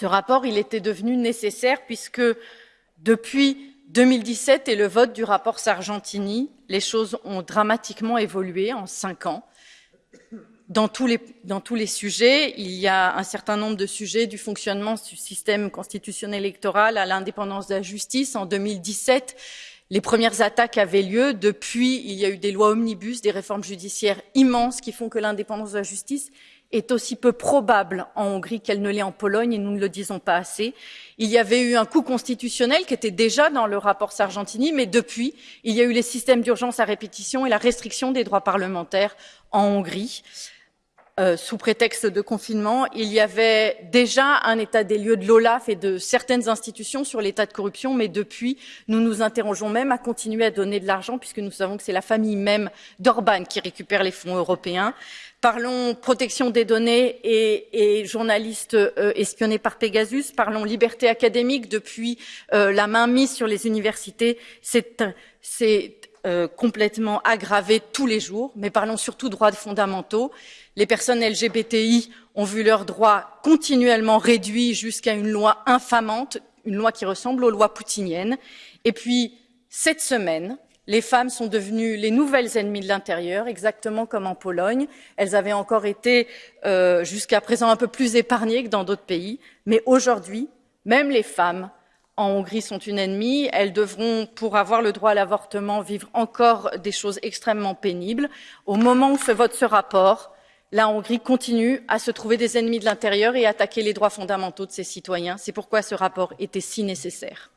Ce rapport, il était devenu nécessaire puisque depuis 2017 et le vote du rapport Sargentini, les choses ont dramatiquement évolué en cinq ans. Dans tous, les, dans tous les sujets, il y a un certain nombre de sujets du fonctionnement du système constitutionnel électoral à l'indépendance de la justice. En 2017, les premières attaques avaient lieu. Depuis, il y a eu des lois omnibus, des réformes judiciaires immenses qui font que l'indépendance de la justice est aussi peu probable en Hongrie qu'elle ne l'est en Pologne et nous ne le disons pas assez. Il y avait eu un coup constitutionnel qui était déjà dans le rapport Sargentini, mais depuis, il y a eu les systèmes d'urgence à répétition et la restriction des droits parlementaires en Hongrie. Euh, sous prétexte de confinement, il y avait déjà un état des lieux de l'OLAF et de certaines institutions sur l'état de corruption, mais depuis, nous nous interrogeons même à continuer à donner de l'argent, puisque nous savons que c'est la famille même d'Orban qui récupère les fonds européens. Parlons protection des données et, et journalistes euh, espionnés par Pegasus. Parlons liberté académique. Depuis euh, la mainmise sur les universités, c'est euh, complètement aggravé tous les jours. Mais parlons surtout droits fondamentaux. Les personnes LGBTI ont vu leurs droits continuellement réduits jusqu'à une loi infamante, une loi qui ressemble aux lois poutiniennes. Et puis, cette semaine, les femmes sont devenues les nouvelles ennemies de l'intérieur, exactement comme en Pologne. Elles avaient encore été euh, jusqu'à présent un peu plus épargnées que dans d'autres pays, mais aujourd'hui, même les femmes en Hongrie sont une ennemie. Elles devront, pour avoir le droit à l'avortement, vivre encore des choses extrêmement pénibles. Au moment où se vote ce rapport, la Hongrie continue à se trouver des ennemis de l'intérieur et à attaquer les droits fondamentaux de ses citoyens. C'est pourquoi ce rapport était si nécessaire.